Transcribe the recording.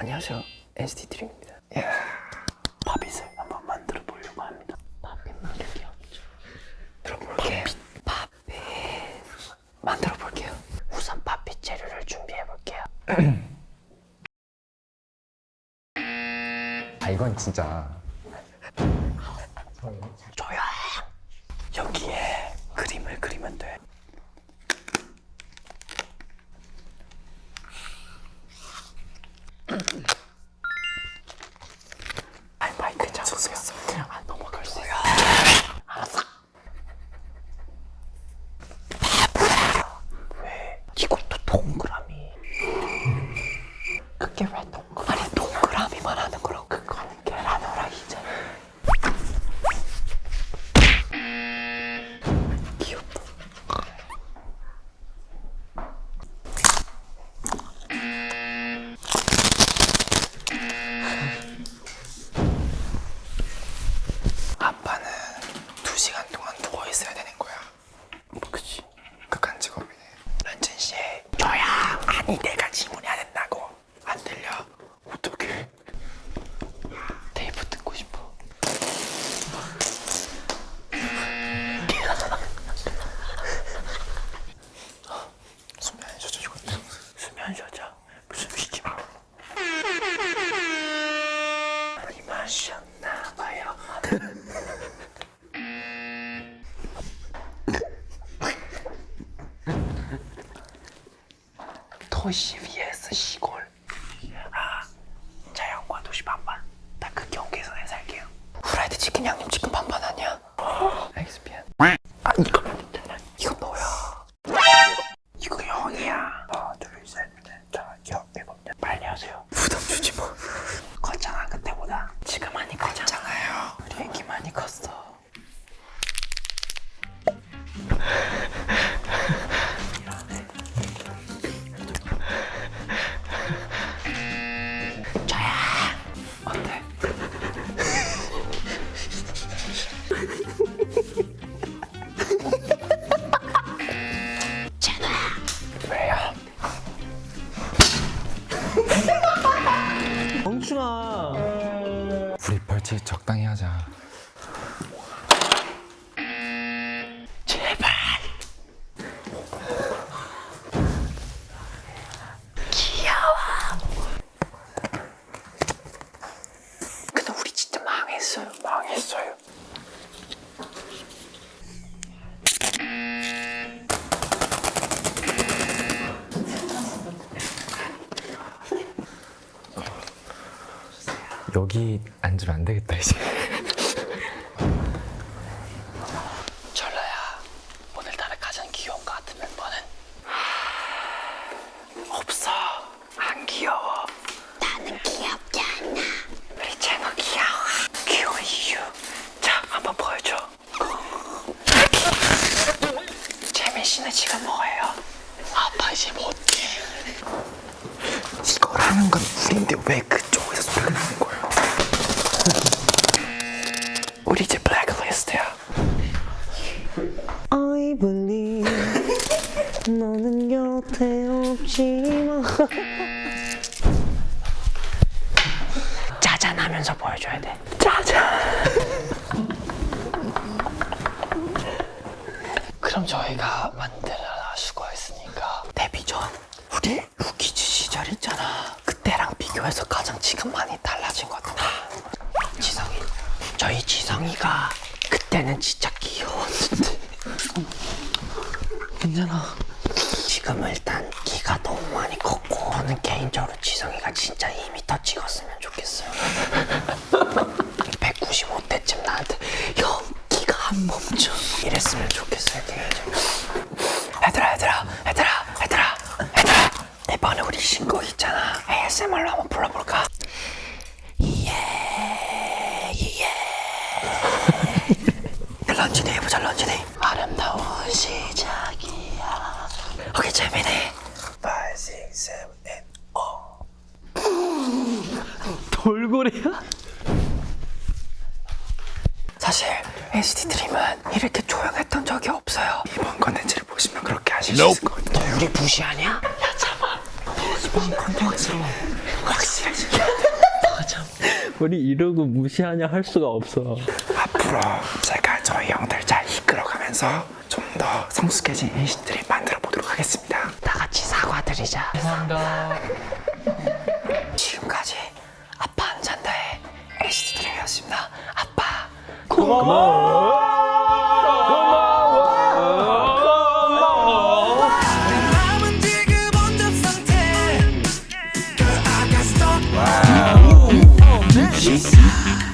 안녕하세요. NCT 드림입니다. 야, 팝잇을 한번 만들어 보려고 합니다. 팝잇 만들기 없죠. 들어볼게. 팝잇 만들어 볼게요. 우선 팝잇 재료를 준비해 볼게요. 아 이건 진짜 조용. 여기에 그림을 그리면 돼. 아이 마이크 잡으세요. 아 넘어갈 수 있어. 알았어. 왜? 이것도 동그라미. 그게 왜 동그라미? 아니 동그라미만 하는 거라고. 그거는 계란 후라이잖아. 귀엽다. 아빠는 두 시간 동안 누워 있어야 되는 거야. 뭐 그치? 극한 직업이네. 런쥔 씨, 저야. 아니 내가 질문해야 된다고. 안 들려? 어떡해? 테이프 듣고 싶어. 수면 쉬자 죽었다. 수면 쉬자. 무슨 위기 마. 많이 마셨나 봐요. 도시 vs 시골. 아, 자연과 도시 반반. 딱 그 경계선에 살게요. 후라이드 치킨 양념 치킨 벌칙 적당히 하자 제발. 귀여워. 근데 우리 진짜 망했어요. 망했어요. 여기 앉으면 안 되겠다 이제 철러야, 오늘따라 가장 귀여운 것 같은 멤버는 없어. 안 귀여워. 나는 귀엽지 않아. 우리 채너 귀여워. 귀여운 이유. 자, 한번 보여줘. 재민 씨는 지금 뭐예요? 아빠 이제 못해. 이걸 하는 건 우린데 왜 그쪽에서 소리가 나는 거예요? 우리 이제 블랙리스트야. I believe 너는 곁에 없지만 짜잔 하면서 보여줘야 돼. 짜잔. 그럼 저희가 만들어 수고했으니까 데뷔 전 우리 루키즈 시절 있잖아. 그때랑 비교해서 가장 지금 많이 달라진 것 같아. 지성이. 저희 지성이가 그때는 진짜 귀여웠는데. 괜찮아. 지금은 일단 키가 너무 많이 컸고 저는 개인적으로 지성이가 진짜 2m 찍었으면 좋겠어요. 195대쯤 나한테 형 키가 안 멈춰. 이랬으면 좋겠어요 개인적으로. 얘들아 얘들아 얘들아 얘들아 얘들아. 이번에 우리 신곡 있잖아. ASMR로 한번 불러볼까? 예, 예. 런쥔이 해보자 런쥔이 아름다운 시작이야 재민이 5, 6, 7, 8 돌고래야? 사실 NCT 드림은 이렇게 조용했던 적이 없어요. 이번 컨텐츠를 보시면 그렇게 하실 수 있을 것 같아요. 너 우리 무시하냐? 야? 이번 컨텐츠로. 확실해지게 우리 이러고 무시하냐 할 수가 없어. 앞으로 제가 저희 형들 잘 이끌어가면서 좀 더 성숙해진 NCT들이 만들어 보도록 하겠습니다. 다 같이 사과드리자. 감사합니다. 지금까지 아빠 안 잔다의 NCT 드림이었습니다. 아빠 고마워. Jesus.